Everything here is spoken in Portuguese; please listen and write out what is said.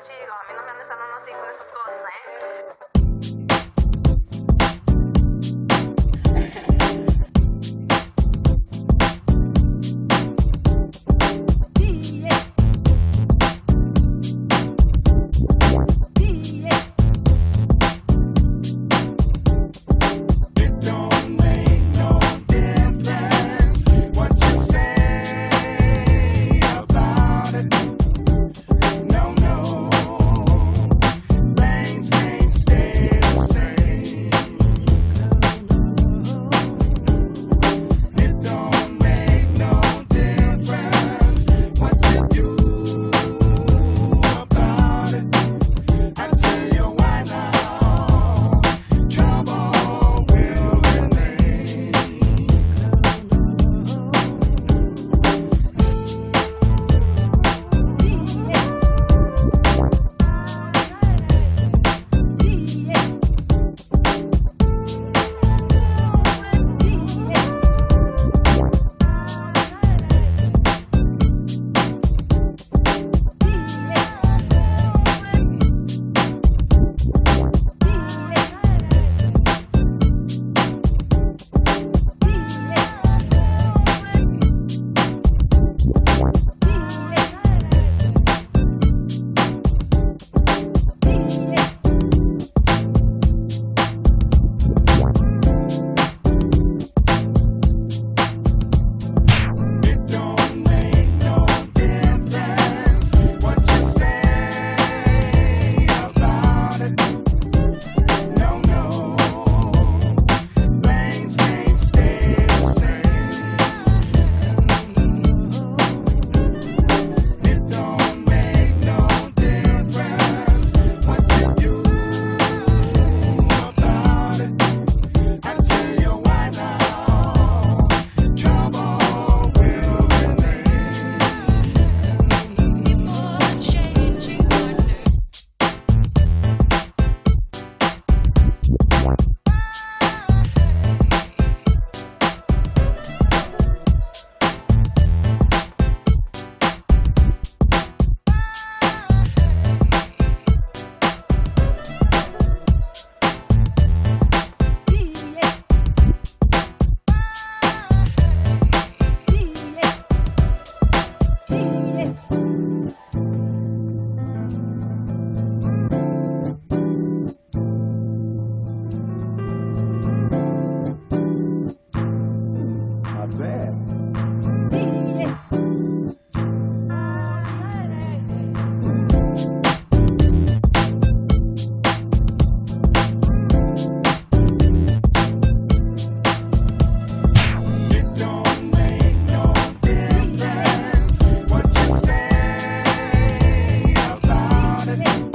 a mim não me ameaçando, não sei com essas coisas, né? Okay.